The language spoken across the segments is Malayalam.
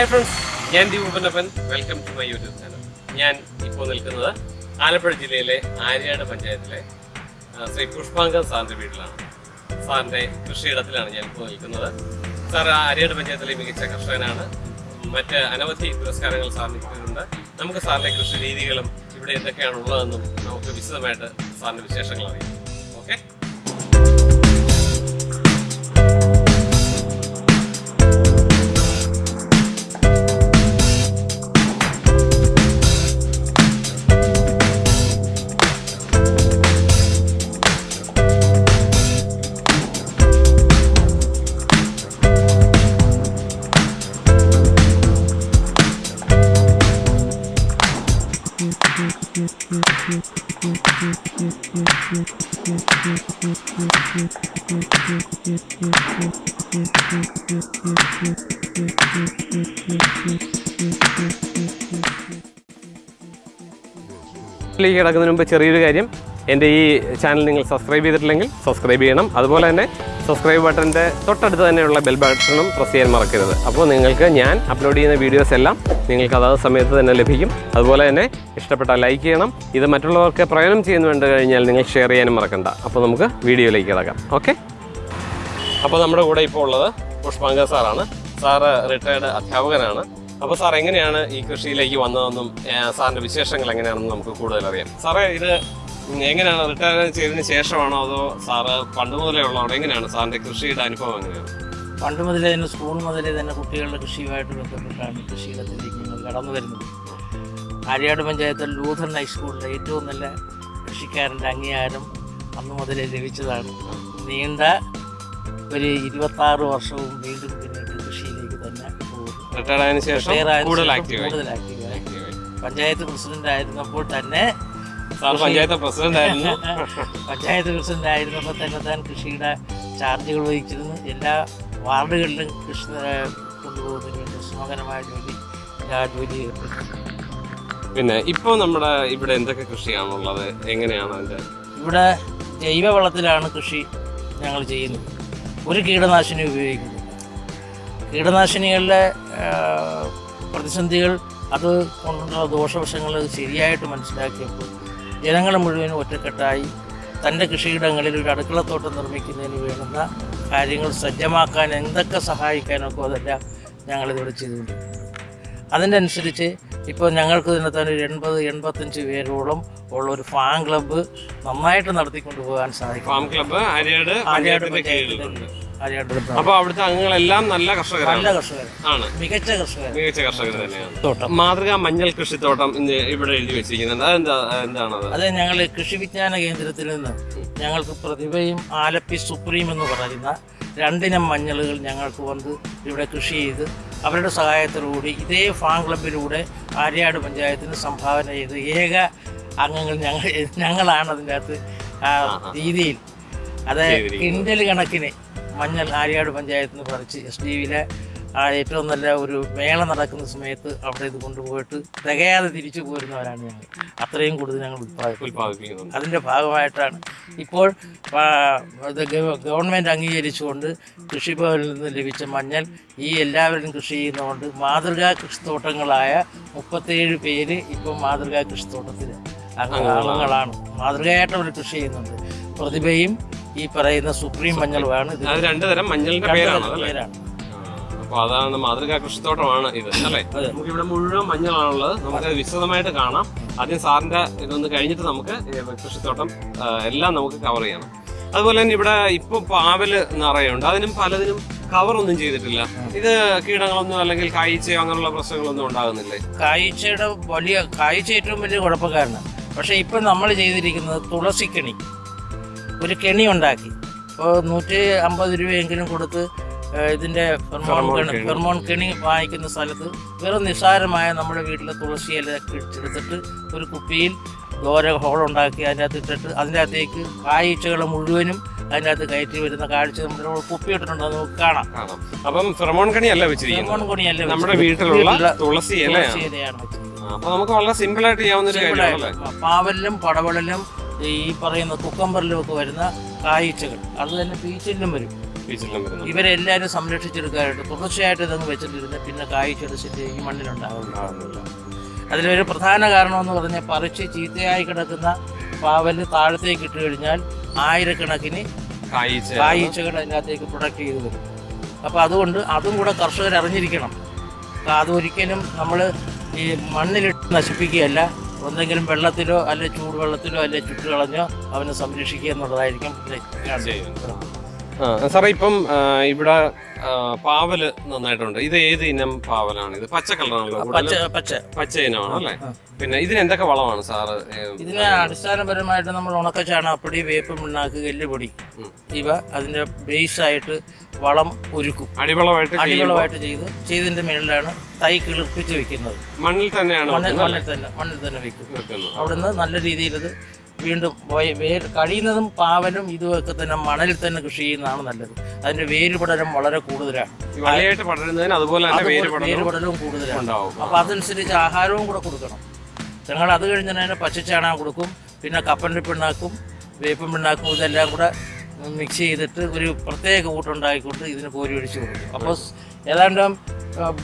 ഹായ് ഫ്രണ്ട്സ് ഞാൻ Deepanappan welcome to my YouTube channel ഞാൻ ഇപ്പോൾ നിൽക്കുന്നത് ആലപ്പുഴ ജില്ലയിലെ ആര്യാട് പഞ്ചായത്തിലെ ശ്രീ പുഷ്പാങ്കൻ സാറിന്റെ വീട്ടിലാണ്. സാറിന്റെ കൃഷിയിടത്തിലാണ് ഞാൻ ഇപ്പോൾ നിൽക്കുന്നത്. സാർ ആര്യാട് പഞ്ചായത്തിലെ മികച്ച കർഷകനാണ്. മറ്റ് അനവധി പുരസ്കാരങ്ങൾ സാറിന് കിട്ടിയിട്ടുണ്ട്. നമുക്ക് സാറിന്റെ കൃഷി രീതികളും ഇവിടെ എന്തൊക്കെയാണ് ഉള്ളതെന്നും നമുക്ക് വിശദമായിട്ട് സാറിന്റെ വിശേഷങ്ങൾ അറിയാം. ഓക്കെ കിടക്കുന്നതിന് മുമ്പ് ചെറിയൊരു കാര്യം. എന്റെ ഈ ചാനൽ നിങ്ങൾ സബ്സ്ക്രൈബ് ചെയ്തിട്ടില്ലെങ്കിൽ സബ്സ്ക്രൈബ് ചെയ്യണം. അതുപോലെ തന്നെ സബ്സ്ക്രൈബ് ബട്ടന്റെ തൊട്ടടുത്ത് തന്നെയുള്ള ബെൽ ബട്ടണും പ്രസ് ചെയ്യാൻ മറക്കരുത്. അപ്പോൾ നിങ്ങൾക്ക് ഞാൻ അപ്ലോഡ് ചെയ്യുന്ന വീഡിയോസ് എല്ലാം നിങ്ങൾക്ക് അതാത് സമയത്ത് തന്നെ ലഭിക്കും. അതുപോലെ തന്നെ ഇഷ്ടപ്പെട്ട ലൈക്ക് ചെയ്യണം. ഇത് മറ്റുള്ളവർക്ക് പ്രയോജനം ചെയ്യുന്നു കണ്ടു കഴിഞ്ഞാൽ നിങ്ങൾ ഷെയർ ചെയ്യാനും മറക്കണ്ട. അപ്പോൾ നമുക്ക് വീഡിയോയിലേക്ക് കിടക്കാം. ഓക്കെ? അപ്പോൾ നമ്മുടെ കൂടെ ഇപ്പോൾ ഉള്ളത് പുഷ്പാങ്ക സാറാണ്. സാറ് റിട്ടയർഡ് അധ്യാപകനാണ്. അപ്പോൾ സാർ എങ്ങനെയാണ് ഈ കൃഷിയിലേക്ക് വന്നതെന്നും സാറിന്റെ വിശേഷങ്ങൾ എങ്ങനെയാണെന്നും നമുക്ക് കൂടുതൽ അറിയാം. സാറേ ഇത് എങ്ങനെയാണ് റിട്ടയർ ചെയ്തതിന് ശേഷമാണോ അതോ സാറ് പണ്ട് മുതലേ ഉള്ളതാണോ? എങ്ങനെയാണ് സാറിന്റെ കൃഷിയുടെ അനുഭവം എങ്ങനെയാണ്? പണ്ട് മുതലേ തന്നെ സ്കൂൾ മുതലേ തന്നെ കുട്ടികളുടെ കൃഷിയുമായിട്ട് ബന്ധപ്പെട്ടാണ് കൃഷിയിടത്തിലേക്ക് കടന്നു വരുന്നത്. ആര്യാട് പഞ്ചായത്തിൽ ലൂഥൻ ഹൈസ്കൂളിലെ ഏറ്റവും നല്ല കൃഷിക്കാരന്റെ അംഗീകാരം അന്ന് മുതലേ ലഭിച്ചതാണ്. നീണ്ട ഒരു ഇരുപത്താറ് വർഷവും വീണ്ടും പിന്നീട് കൃഷിയിലേക്ക് തന്നെ പോകുന്നു. റിട്ടയർഡ് ആയതിനു ശേഷം കൂടുതൽ ശേഷം കൂടുതൽ ആക്റ്റീവായി പഞ്ചായത്ത് പ്രസിഡന്റ് ആയിരുന്നപ്പോൾ തന്നെ സാർ പഞ്ചായത്ത് പ്രസിഡന്റ് ആയിരുന്നു. പഞ്ചായത്ത് പ്രസിഡന്റ് ആയിരുന്നപ്പോൾ തന്നെ താൻ കൃഷിയുടെ ചാർജുകൾ വഹിച്ചിരുന്നു. എല്ലാ വാർഡുകളിലും കൃഷി കൊണ്ടുപോകുന്നതിന് വേണ്ടി ശ്രമകരമായ ജോലി എല്ലാ ജോലി പിന്നെ ഇപ്പോൾ നമ്മുടെ ഇവിടെ എന്തൊക്കെ കൃഷിയാണുള്ളത്? എങ്ങനെയാണ് അതിന്റെ ഇവിടെ ജൈവവളത്തിലാണ് കൃഷി ഞങ്ങൾ ചെയ്യുന്നത്. ഒരു കീടനാശിനി ഉപയോഗിക്കുന്നു. കീടനാശിനികളുടെ പ്രതിസന്ധികൾ അത് കൊണ്ടുള്ള ദോഷവശങ്ങൾ ശരിയായിട്ട് മനസ്സിലാക്കിയപ്പോൾ ജനങ്ങൾ മുഴുവനും ഒറ്റക്കെട്ടായി തന്റെ കൃഷിയിടങ്ങളിൽ ഒരു അടുക്കളത്തോട്ടം നിർമ്മിക്കുന്നതിന് വേണ്ടുന്ന കാര്യങ്ങൾ സജ്ജമാക്കാൻ എന്തൊക്കെ സഹായിക്കാനൊക്കെ അതെല്ലാം ഞങ്ങളിതിവിടെ ചെയ്തുകൊണ്ട് അതിനനുസരിച്ച് ഇപ്പോൾ ഞങ്ങൾക്ക് തന്നെ തന്നെ ഒരു എൺപത് എൺപത്തഞ്ച് പേരോളം ഉള്ള ഒരു ഫാം ക്ലബ്ബ് നന്നായിട്ട് നടത്തിക്കൊണ്ട് പോകാൻ സാധിക്കും. ഫാം ക്ലബ്ബ് ആര്യാട് ആര്യാട് അപ്പൊ അവിടുത്തെ അംഗങ്ങളെല്ലാം നല്ല കർഷകരാണ്. നല്ല കർഷകർ ആണ്. മികച്ച കർഷകർ മികച്ച കർഷകർ തന്നെയാണ്. തോട്ടം. മാതൃകാ മഞ്ഞൾ കൃഷിത്തോട്ടം ഇന്ന് ഇവിടെ എഴുതി വെച്ചിരിക്കുന്നുണ്ട് അതെന്താ എന്താണത്? അത് ഞങ്ങൾ കൃഷി വിജ്ഞാന കേന്ദ്രത്തിൽ നിന്ന് ഞങ്ങൾക്ക് പ്രതിഭയും ആലപ്പി സുപ്രീം എന്ന് പറയുന്ന രണ്ടിനം മഞ്ഞളുകൾ ഞങ്ങൾക്ക് വന്ന് ഇവിടെ കൃഷി ചെയ്ത് അവരുടെ സഹായത്തോടുകൂടി ഇതേ ഫാം ക്ലബിലൂടെ ആര്യാട് പഞ്ചായത്തിന് സംഭാവന ചെയ്ത് ഏക അംഗങ്ങൾ ഞങ്ങൾ ഞങ്ങളാണ് അതിന്റെ അകത്ത് രീതിയിൽ. അത് ചെയ്തിരിക്കുന്നത്. കിൻഡൽ കണക്കിന് മഞ്ഞൾ ആര്യാട് പഞ്ചായത്തിൽ നിന്ന് പറിച്ച് എസ് ഡി വിയിലെ ആ ഏറ്റവും നല്ല ഒരു മേള നടക്കുന്ന സമയത്ത് അവിടെ ഇത് കൊണ്ടുപോയിട്ട് തികയാതെ തിരിച്ചു പോരുന്നവരാണ് ഞങ്ങൾ. അത്രയും കൂടുതൽ ഞങ്ങൾ ഉത്പാദിപ്പിക്കുന്നത് അതിന്റെ ഭാഗമായിട്ടാണ്. ഇപ്പോൾ ഗവൺമെന്റ് അംഗീകരിച്ചുകൊണ്ട് കൃഷിഭവനിൽ നിന്ന് ലഭിച്ച മഞ്ഞൾ ഈ എല്ലാവരും കൃഷി ചെയ്യുന്നതുകൊണ്ട് മാതൃകാ കൃഷിത്തോട്ടങ്ങളായ മുപ്പത്തേഴ് പേര് ഇപ്പോൾ മാതൃകാ കൃഷിത്തോട്ടത്തിൽ അംഗങ്ങളാണ് മാതൃകയായിട്ട് അവർ കൃഷി ചെയ്യുന്നുണ്ട്. പ്രതിഭയും ഈ പറയുന്ന സുപ്രീം മഞ്ഞളുമാണ് ഇത്. അത് രണ്ട് തരം മഞ്ഞളിന്റെ പേരാണ് പേരാണ്. അപ്പൊ അതാണ് മാതൃകാ കൃഷിത്തോട്ടമാണ് ഇത് അല്ലേ. നമുക്ക് ഇവിടെ മുഴുവൻ മഞ്ഞളാണുള്ളത്. നമുക്ക് വിശദമായിട്ട് കാണാം. ആദ്യം സാറിന്റെ ഇതൊന്ന് കഴിഞ്ഞിട്ട് നമുക്ക് കൃഷിത്തോട്ടം എല്ലാം നമുക്ക് കവർ ചെയ്യണം അതുപോലെ തന്നെ ഇവിടെ ഇപ്പൊ പാവൽ നിറയുണ്ട്. അതിനും പലതിനും കവർ ഒന്നും ചെയ്തിട്ടില്ല. ഇത് കീടങ്ങളൊന്നും അല്ലെങ്കിൽ കായ്ച്ചയോ അങ്ങനെയുള്ള പ്രശ്നങ്ങളൊന്നും ഉണ്ടാകുന്നില്ലേ? കാഴ്ചയുടെ വലിയ കാഴ്ച ഏറ്റവും വലിയ കുഴപ്പക്കാരനാണ്. പക്ഷെ ഇപ്പൊ നമ്മൾ ചെയ്തിരിക്കുന്നത് തുളസിക്കണി. ഒരു കെണി ഉണ്ടാക്കി. ഇപ്പോൾ നൂറ്റി അമ്പത് രൂപയെങ്കിലും കൊടുത്ത് ഇതിന്റെ ഫെർമോൺ കെണി. ഫെർമോൺ കെണി വാങ്ങിക്കുന്ന സ്ഥലത്ത് വെറും നിസ്സാരമായ നമ്മുടെ വീട്ടിലെ തുളസി ഇല എടുത്തിട്ട് ഒരു കുപ്പിയിൽ ഘോര ഹോളുണ്ടാക്കി ഉണ്ടാക്കി അതിനകത്ത് ഇട്ടിട്ട് അതിനകത്തേക്ക് കാഴ്ചകൾ മുഴുവനും അതിനകത്ത് കയറ്റി വരുന്ന കാഴ്ച നമ്മുടെ കുപ്പി ഇട്ടിട്ടുണ്ട്. അത് നമുക്ക് കാണാം. അപ്പം ഫെറമോൺ കണിയല്ല ഫെർമോൺ കണിയല്ല നമ്മുടെ. വീട്ടിലുള്ള വീട്ടിലെ തുളസി ഇലയാണ്. അപ്പൊ നമുക്ക് വളരെ സിമ്പിൾ ആയിട്ട് ചെയ്യാവുന്ന ഒരു കാര്യമാണ് പാവലിലും പടവലിലും ഈ പറയുന്ന കുക്കമ്പറിലുമൊക്കെ വരുന്ന കായ്ച്ചകൾ അത് തന്നെ പീച്ചിലും വരും. ഇവരെല്ലാവരും സംരക്ഷിച്ചെടുക്കാനായിട്ട് തുടർച്ചയായിട്ട് ഇതങ്ങ് വെച്ചിട്ടിരുന്ന് പിന്നെ സ്ഥിതി ഈ മണ്ണിലുണ്ടാകുന്നുണ്ടാകുന്നില്ല അതിലൊരു പ്രധാന കാരണമെന്ന് പറഞ്ഞാൽ പറിച്ച് ചീത്തയായി കിടക്കുന്ന പാവൽ താഴത്തേക്ക് ഇട്ട് കഴിഞ്ഞാൽ ആയിരക്കണക്കിന് കായ്ച്ച കായ്ച്ചകൾ അതിനകത്തേക്ക് പ്രൊഡക്റ്റ് ചെയ്ത് വരും അപ്പോൾ അതുകൊണ്ട് അതും കൂടെ കർഷകർ അറിഞ്ഞിരിക്കണം അതൊരിക്കലും നമ്മൾ ഈ മണ്ണിലിട്ട് നശിപ്പിക്കുകയല്ല. എന്തെങ്കിലും വെള്ളത്തിലോ അല്ലെ ചൂടുവെള്ളത്തിലോ അല്ലെ ചുട്ടുകളഞ്ഞോ അവനെ സംരക്ഷിക്കുക എന്നുള്ളതായിരിക്കും. സാറേ ഇപ്പം ഇവിടെ പാവൽ നന്നായിട്ടുണ്ട്. ഇത് ഏത് ഇനം പാവലാണ്? ഇത് പച്ച കളറാണല്ലോ പച്ച പച്ച. പച്ച ഇനമാണ് അല്ലേ? പിന്നെ ഇതിന് എന്തൊക്കെ വളമാണ് സാറ്? ഇതിന് അടിസ്ഥാനപരമായിട്ട് നമ്മൾ ഉണക്ക ചാണകപ്പൊടി വേപ്പ് പിണ്ണാക്ക് എല്ലുപൊടി. ഇവ അതിന്റെ ബേസ് ആയിട്ട് വളം ഒരുക്കും. അടിവളമായിട്ട് അടിവളമായിട്ട് ചെയ്ത് ചെയ്തതിന്റെ മേളിലാണ് തൈ കിളിപ്പിച്ച് വെക്കുന്നത്. മണ്ണിൽ തന്നെയാണ് മണ്ണിൽ തന്നെ മണ്ണിൽ തന്നെ വെക്കും. അവിടുന്ന് നല്ല രീതിയിൽ വീണ്ടും വേർ വേര് കഴിയുന്നതും പാവലും ഇതുമൊക്കെ തന്നെ മണലിൽ തന്നെ കൃഷി ചെയ്യുന്നതാണ് നല്ലത്. അതിന്റെ വേര് പടലും വളരെ കൂടുതലാണ്. പടരുന്നതിന് അതുപോലെ വേര് കൂടുതലാണ്. അപ്പൊ അതനുസരിച്ച് ആഹാരവും കൂടെ കൊടുക്കണം. ഞങ്ങൾ അത് കഴിഞ്ഞ് തന്നെ പച്ചച്ചാണകം കൊടുക്കും പിന്നെ കപ്പന്റെ പിണ്ണാക്കും വേപ്പൻ പിണ്ണാക്കും ഇതെല്ലാം കൂടെ മിക്സ് ചെയ്തിട്ട് ഒരു പ്രത്യേക കൂട്ടുണ്ടാക്കിക്കൊണ്ട് ഇതിന് കോരി ഒഴിച്ച് കൊടുക്കും. അപ്പോൾ ഏതാണ്ട്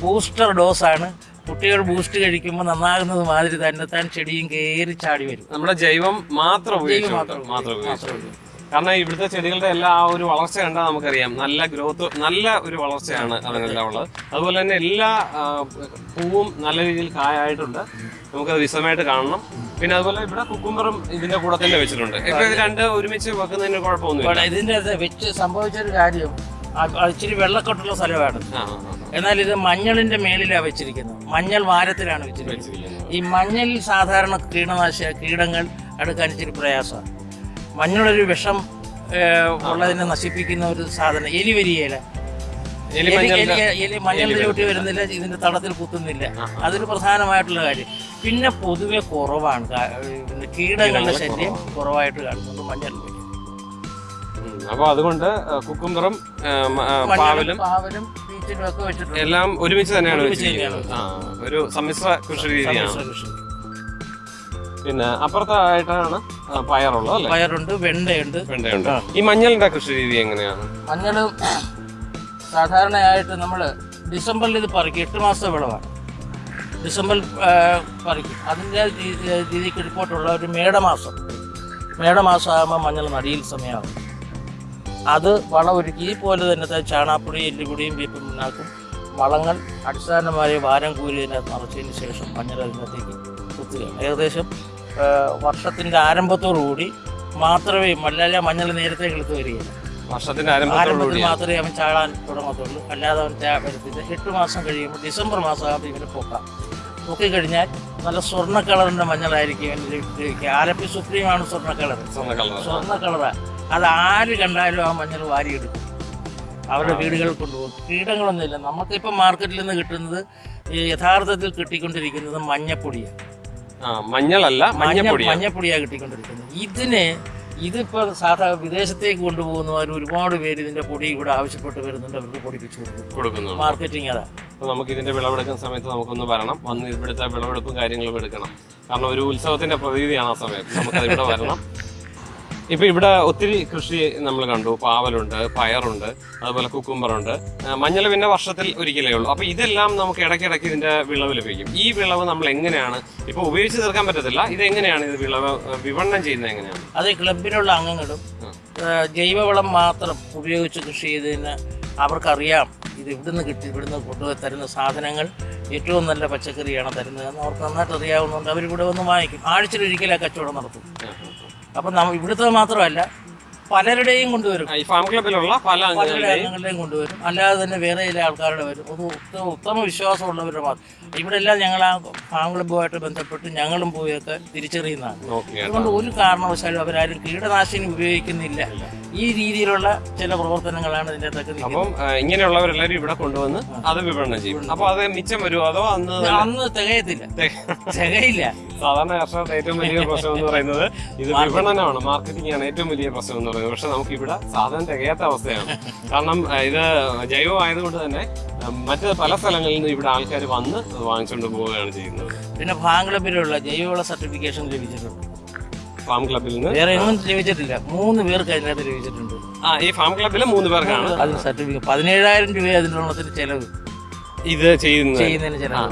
ബൂസ്റ്റർ ഡോസാണ് കുട്ടികൾ ബൂസ്റ്റ് കഴിക്കുമ്പോൾ നന്നാകുന്നത് മാതിരി തന്നെ താൻ ചെടിയും കയറി ചാടി വരും. നമ്മുടെ ജൈവം മാത്രം മാത്രം ഉപയോഗിച്ചു കാരണം ഇവിടുത്തെ ചെടികളുടെ എല്ലാ ആ ഒരു വളർച്ച കണ്ടാൽ നമുക്കറിയാം. നല്ല ഗ്രോത്ത് നല്ല ഒരു വളർച്ചയാണ് അതിനെല്ലാം ഉള്ളത്. അതുപോലെ തന്നെ എല്ലാ പൂവും നല്ല രീതിയിൽ കായായിട്ടുണ്ട്. നമുക്കത് വിശദമായിട്ട് കാണണം. പിന്നെ അതുപോലെ ഇവിടെ കുക്കുംബറും ഇതിന്റെ കൂടെ തന്നെ വെച്ചിട്ടുണ്ട്. ഇപ്പൊ ഇത് രണ്ട് ഒരുമിച്ച് വെക്കുന്നതിന് കുഴപ്പമൊന്നുമില്ല. ഇതിന്റെ വെച്ച് സംഭവിച്ച ഒരു സംഭവിച്ചൊരു കാര്യം ഇച്ചിരി വെള്ളക്കെട്ടുള്ള സ്ഥലമാണ്. എന്നാൽ ഇത് മഞ്ഞളിന്റെ മേലിലാണ് വെച്ചിരിക്കുന്നത്. മഞ്ഞൾ വാരത്തിലാണ് വെച്ചിരിക്കുന്നത്. ഈ മഞ്ഞളിൽ സാധാരണ കീടനാശ കീടങ്ങൾ അടുക്കാൻ ഇച്ചിരി പ്രയാസമാണ്. മഞ്ഞളൊരു വിഷം ഉള്ളതിനെ നശിപ്പിക്കുന്ന ഒരു സാധനം എലി വരികയില്ല എലി മഞ്ഞൾ മഞ്ഞളിന്റെ- ചൂട്ടി വരുന്നില്ല ഇതിന്റെ തടത്തിൽ കുത്തുന്നില്ല. അതൊരു പ്രധാനമായിട്ടുള്ള കാര്യം. പിന്നെ പൊതുവെ കുറവാണ്. കീടങ്ങളുടെ ശല്യം കുറവായിട്ട് കാണുന്നുണ്ട് മഞ്ഞളിൽ. അപ്പൊ അതുകൊണ്ട് കുക്കുംബറും പാവലും എല്ലാം ഒരുമിച്ച് തന്നെയാണ് വെച്ചിരിക്കുന്നത്. ഒരു സമ്മിശ്ര കൃഷി രീതിയാണ്. പിന്നെ അപ്പുറത്തായിട്ടാണ് പയറുള്ളത് അല്ലേ? പയറുണ്ട് വെണ്ടയുണ്ട്. വെണ്ടയുണ്ട്. ഈ മഞ്ഞളിന്റെ കൃഷി രീതി എങ്ങനെയാണ്? മഞ്ഞൾ സാധാരണയായിട്ട് നമ്മൾ ഡിസംബറിൽ ഇത് പറിക്കും എട്ട് മാസത്തെ വിളവാണ്. ഡിസംബറിൽ പറക്കി. അതിന്റെ രീതിക്ക് റിപ്പോർട്ടുള്ള ഒരു മേടമാസം. മേടമാസം ആകുമ്പോൾ മഞ്ഞൾ നടിയിൽ സമയമാകും. അത് വളം ഒരുക്കി ഈ പോലെ തന്നെ ചാണാപ്പൊടി എല്ലുപൊടിയും വേപ്പും പിണ്ണാക്കും വളങ്ങൾ അടിസ്ഥാനമായ വാരം കൂലിയതിനകത്ത് നിറച്ചതിന് ശേഷം മഞ്ഞൾ അതിനകത്തേക്ക് കുത്തുക. ഏകദേശം വർഷത്തിന്റെ ആരംഭത്തോടുകൂടി മാത്രമേ മല്ലാല മഞ്ഞൾ നേരത്തെ കിളുത്ത് വരികയില്ല വർഷത്തിന്റെ ആരംഭത്തിൽ മാത്രമേ അവൻ ചാടാൻ തുടങ്ങത്തുള്ളൂ. അല്ലാതെ അവൻ വരത്തില്ല. എട്ട് മാസം കഴിയുമ്പോൾ ഡിസംബർ മാസം ആകുമ്പോൾ ഇവന് പൊക്കാം. പൊക്കി കഴിഞ്ഞാൽ നല്ല സ്വർണ കളറിന്റെ മഞ്ഞളായിരിക്കും ആരപ്പി സുപ്രീമാണ് സ്വർണ കളർ സ്വർണ കളറാണ് അത് ആര് കണ്ടാലും ആ മഞ്ഞൾ വാരിയെടുക്കും അവരുടെ വീടുകളിൽ കൊണ്ടുപോകും. കീടങ്ങളൊന്നുമില്ല. നമുക്കിപ്പോൾ മാർക്കറ്റിൽ നിന്ന് കിട്ടുന്നത് ഈ യഥാർത്ഥത്തിൽ കിട്ടിക്കൊണ്ടിരിക്കുന്നത് മഞ്ഞപ്പൊടിയാണ്. മഞ്ഞളല്ല മഞ്ഞപ്പൊടിയാണ് കിട്ടിക്കൊണ്ടിരിക്കുന്നത്. ഇതിന് ഇതിപ്പോൾ സാധാ വിദേശത്തേക്ക് കൊണ്ടുപോകുന്നവർ ഒരുപാട് പേര് ഇതിന്റെ പൊടി ഇവിടെ ആവശ്യപ്പെട്ട് വരുന്നുണ്ട്. അവർക്ക് പൊടിപ്പിച്ചു കൊടുക്കുന്നു മാർക്കറ്റിംഗ് അതാ. അപ്പൊ നമുക്ക് ഇതിന്റെ വിളവെടുക്കുന്ന സമയത്ത് നമുക്കൊന്ന് വരണം. വന്ന് ഇവിടുത്തെ വിളവെടുപ്പും കാര്യങ്ങളും എടുക്കണം. കാരണം ഒരു ഉത്സവത്തിന്റെ പ്രതീതിയാണ് ആ സമയത്ത്. നമുക്ക് ഇവിടെ വരണം. ഇപ്പൊ ഇവിടെ ഒത്തിരി കൃഷി നമ്മൾ കണ്ടു. പാവലുണ്ട് പയറുണ്ട് അതുപോലെ കുക്കുംബറുണ്ട്. മഞ്ഞൾ പിന്നെ വർഷത്തിൽ ഒരിക്കലേ ഉള്ളൂ. അപ്പൊ ഇതെല്ലാം നമുക്ക് ഇടയ്ക്കിടയ്ക്ക് ഇതിന്റെ വിളവ് ലഭിക്കും. ഈ വിളവ് നമ്മൾ എങ്ങനെയാണ് ഇപ്പൊ ഉപയോഗിച്ച് തീർക്കാൻ പറ്റത്തില്ല. ഇത് എങ്ങനെയാണ് ഇത് വിളവ് വിപണനം ചെയ്യുന്നത് എങ്ങനെയാണ്? അത് ക്ലബിലുള്ള അംഗങ്ങളും ജൈവവളം മാത്രം ഉപയോഗിച്ച് കൃഷി ചെയ്തതിന് അവർക്കറിയാം ഇത് ഇവിടുന്ന് കിട്ടി ഇവിടുന്ന് കൊണ്ടുപോയി തരുന്ന സാധനങ്ങൾ ഏറ്റവും നല്ല പച്ചക്കറിയാണ് തരുന്നത് എന്ന് അവർക്ക് നന്നായിട്ട് അറിയാവുന്നതുകൊണ്ട് അവരിവിടെ വന്ന് വാങ്ങിക്കും. ആഴ്ചയിലൊരിക്കലും ആ കച്ചവടം നടത്തും. അപ്പം നമ്മ ഇവിടുത്തെ മാത്രമല്ല പലരുടെയും കൊണ്ടുവരും. ഈ ഫാം ക്ലബിലുള്ള പല പല അംഗങ്ങളുടെയും കൊണ്ടുവരും. അല്ലാതെ തന്നെ വേറെ ചില ആൾക്കാരുടെ വരും. ഒരു ഉത്തമ ഉത്തമ വിശ്വാസമുള്ളവരുടെ മാത്രം. ഇവിടെ എല്ലാം ഞങ്ങൾ ആ ഫാം ക്ലബുമായിട്ട് ബന്ധപ്പെട്ട് ഞങ്ങളും പോയൊക്കെ തിരിച്ചറിയുന്നതാണ്. അതുകൊണ്ട് ഒരു കാരണവശാലും അവരാരും കീടനാശിനി ഉപയോഗിക്കുന്നില്ല. ഈ രീതിയിലുള്ള ചില പ്രവർത്തനങ്ങളാണ് ഇതിന്റെ അകത്തൊക്കെ നിൽക്കുന്നത്. അപ്പം ഇങ്ങനെയുള്ളവരെല്ലാരും ഇവിടെ കൊണ്ടുവന്ന് അത് വിപണനം ചെയ്യും. അപ്പൊ അത് മിച്ചം വരുമോ? അതോ അന്ന് അന്ന് തികയത്തില്ല. തികയില്ല. സാധാരണ കർഷകർക്ക് ഏറ്റവും വലിയ പ്രശ്നം എന്ന് പറയുന്നത് ഇത് വിപണനമാണ്. മാർക്കറ്റിംഗ് ആണ് ഏറ്റവും വലിയ പ്രശ്നം എന്ന് പറയുന്നത്. പക്ഷെ നമുക്ക് ഇവിടെ സാധനം തികയാത്ത അവസ്ഥയാണ്. കാരണം ഇത് ജൈവമായതുകൊണ്ട് തന്നെ മറ്റ് പല സ്ഥലങ്ങളിൽ നിന്ന് ഇവിടെ ആൾക്കാർ വന്ന് വാങ്ങിച്ചുകൊണ്ട് പോവുകയാണ് ചെയ്യുന്നത്. പിന്നെ ഫാം ക്ലബിലുള്ള ജൈവവള സർട്ടിഫിക്കേഷൻ ലഭിച്ചിട്ടുണ്ട്. ഫാം ക്ലബിൽ നിന്ന്. വേറെ ലഭിച്ചിട്ടില്ല മൂന്ന് പേർക്ക് അതിനകത്ത് ലഭിച്ചിട്ടുണ്ട് ആ ഈ ഫാം ക്ലബിലെ മൂന്ന് പേർക്കാണ്. അതിന് സർട്ടിഫിക്കറ്റ് പതിനേഴായിരം രൂപ അതിനുള്ളതിന് ചെലവ്. ഇത് ചെയ്യുന്നത്. ചെയ്യുന്നതിന് ചെലവ്.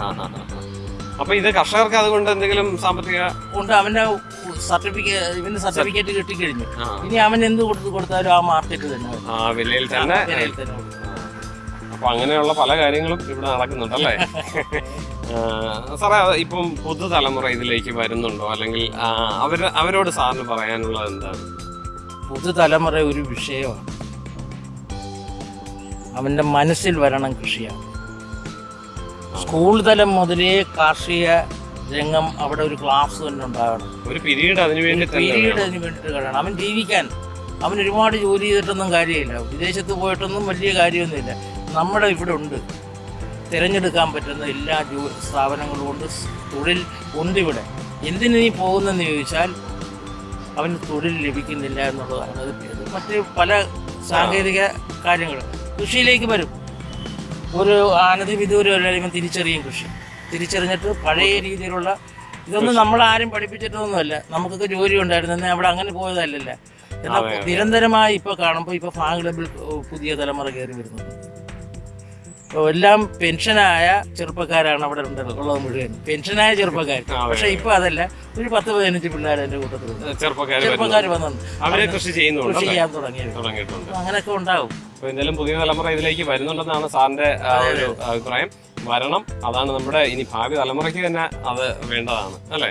അപ്പൊ ഇത് കർഷകർക്ക് അതുകൊണ്ട് എന്തെങ്കിലും സാമ്പത്തിക ഉണ്ട്. അവന്റെ സർട്ടിഫിക്കറ്റ് ഇവന്റെ സർട്ടിഫിക്കറ്റ് കിട്ടിക്കഴിഞ്ഞു. ഇനി അവൻ എന്ത് കൊടുത്ത് കൊടുത്താലും ആ മാർക്കറ്റ് തന്നെ ആ വിലയിൽ തന്നെ. അപ്പൊ അങ്ങനെയുള്ള പല കാര്യങ്ങളും ഇവിടെ നടക്കുന്നുണ്ടല്ലേ സാറേ ഇപ്പം പുതുതലമുറ ഇതിലേക്ക് വരുന്നുണ്ടോ? അല്ലെങ്കിൽ അവർ അവരോട് സാറിന് പറയാനുള്ളത് എന്താണ്? പുതുതലമുറ ഒരു വിഷയമാണ്. അവന്റെ മനസ്സിൽ വരണം കൃഷിയാണ്. സ്കൂൾ തലം മുതലേ കാർഷിക രംഗം അവിടെ ഒരു ക്ലാസ് തന്നെ ഉണ്ടാകണം. ഒരു പിരീഡ് അതിനു വേണ്ടി പിരീഡ്. അതിന് വേണ്ടിയിട്ട് കഴിയണം അവൻ ജീവിക്കാൻ അവൻ ഒരുപാട് ജോലി ചെയ്തിട്ടൊന്നും കാര്യമില്ല. വിദേശത്ത് പോയിട്ടൊന്നും വലിയ കാര്യമൊന്നുമില്ല. നമ്മുടെ ഇവിടെ ഉണ്ട്. തിരഞ്ഞെടുക്കാൻ പറ്റുന്ന എല്ലാ സ്ഥാപനങ്ങളും ഉണ്ട് സ് തൊഴിൽ ഉണ്ട് ഇവിടെ. എന്തിനു നീ പോകുന്നെന്ന് ചോദിച്ചാൽ അവന് തൊഴിൽ ലഭിക്കുന്നില്ല എന്നുള്ളതാണ് അത് മറ്റ് പല സാങ്കേതിക കാര്യങ്ങൾ. കൃഷിയിലേക്ക് വരും. ഒരു ആനതി വിദൂരം കഴിയുമ്പോൾ തിരിച്ചറിയും കൃഷി. തിരിച്ചറിഞ്ഞിട്ട് പഴയ രീതിയിലുള്ള ഇതൊന്നും നമ്മൾ ആരും പഠിപ്പിച്ചിട്ടൊന്നുമല്ല. നമുക്കൊക്കെ ജോലി ഉണ്ടായിരുന്നു. അവിടെ അങ്ങനെ പോയതല്ലല്ല. എന്നാൽ. നിരന്തരമായി ഇപ്പൊ കാണുമ്പോൾ ഇപ്പൊ ഫാങ് ക്ലബിൽ പുതിയ തലമുറ കയറി വരുന്നുണ്ട്. എല്ലാം പെൻഷനായ ചെറുപ്പക്കാരാണ് അവിടെ ഉണ്ടല്ലോ ഉള്ളത് മുഴുവൻ. പെൻഷനായ ചെറുപ്പക്കാർ. പക്ഷെ ഇപ്പൊ അതല്ല. ഒരു പത്ത് പതിനഞ്ച് പിള്ളേർ എന്റെ കൂട്ടത്തിൽ ചെറുപ്പക്കാർ വന്നുണ്ട് അവരെ കൃഷി ചെയ്യുന്നുണ്ട് കൃഷി ചെയ്യാൻ തുടങ്ങിയത്. തുടങ്ങിയിട്ടുണ്ട്. അങ്ങനെയൊക്കെ ഉണ്ടാവും. എന്തായാലും പുതിയ തലമുറ ഇതിലേക്ക് വരുന്നുണ്ടെന്നാണ് സാറിന്റെ ഒരു അഭിപ്രായം. വരണം. അതാണ് നമ്മുടെ ഇനി ഭാവി തലമുറയ്ക്ക് തന്നെ അത് വേണ്ടതാണ്. അല്ലേ?